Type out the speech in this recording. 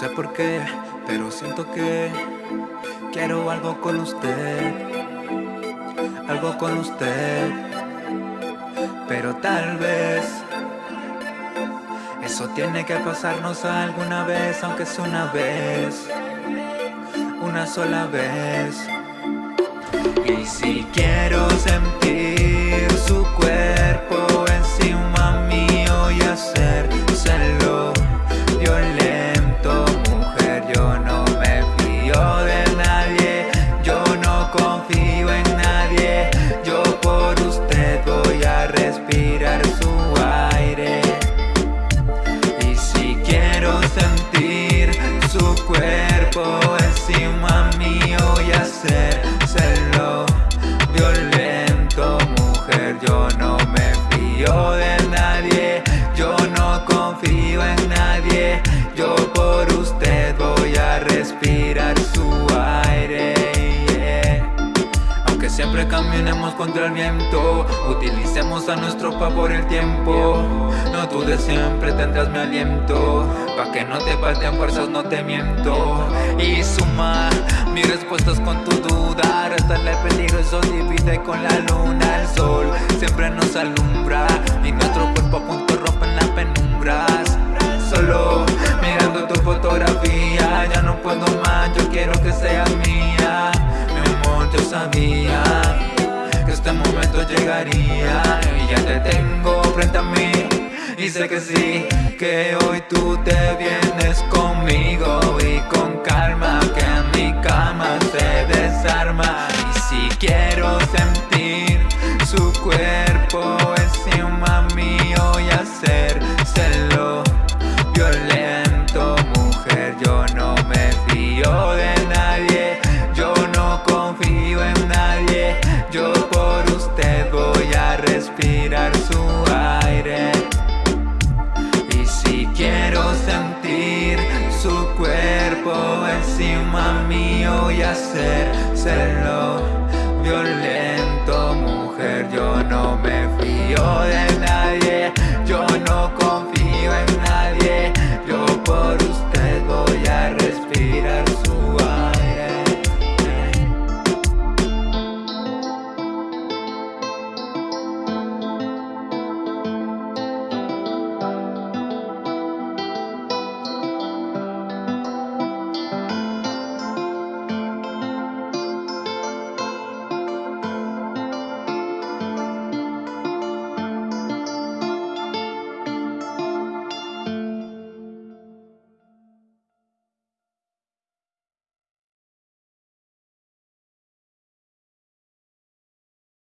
sé por qué, pero siento que quiero algo con usted, algo con usted, pero tal vez eso tiene que pasarnos alguna vez, aunque sea una vez, una sola vez. Y si quiero sentir y hacérselo violento, mujer, yo no me fío de siempre caminemos contra el viento. Utilicemos a nuestro favor el tiempo. No dudes, siempre tendrás mi aliento. Pa' que no te falten fuerzas, no te miento. Y suma mis respuestas con tu duda. Restarle el peligro, eso divide con la luna. El sol siempre nos alumbra. Y nuestro cuerpo juntos rompen las penumbras. Solo mirando tu fotografía. Ya no puedo más, yo quiero que seas mía. Mi amor, yo sabía Y ya te tengo frente a mí. Y sé que sí, que hoy tú te vienes conmigo. Y con calma que mi cama se desarma. Y si quiero sentir su cuerpo encima mío y hacérselo. Violento Mujer, yo no me fío cuerpo encima